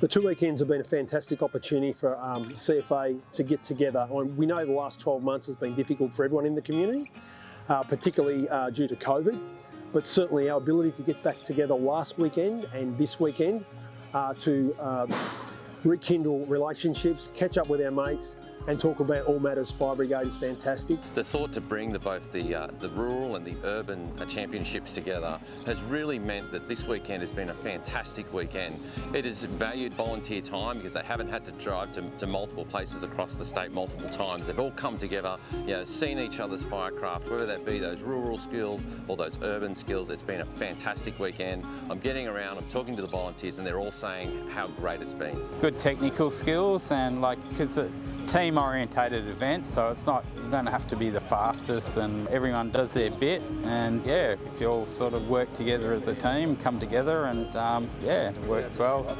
The two weekends have been a fantastic opportunity for um, CFA to get together. We know the last 12 months has been difficult for everyone in the community, uh, particularly uh, due to COVID, but certainly our ability to get back together last weekend and this weekend uh, to uh, rekindle relationships, catch up with our mates, and talk about all matters fire brigade is fantastic. The thought to bring the, both the, uh, the rural and the urban uh, championships together has really meant that this weekend has been a fantastic weekend. It has valued volunteer time because they haven't had to drive to, to multiple places across the state multiple times. They've all come together, you know, seen each other's firecraft, whether that be those rural skills or those urban skills. It's been a fantastic weekend. I'm getting around, I'm talking to the volunteers and they're all saying how great it's been. Good technical skills and like, because it's a team orientated event so it's not you don't have to be the fastest and everyone does their bit. And yeah if you all sort of work together as a team come together and um, yeah it works well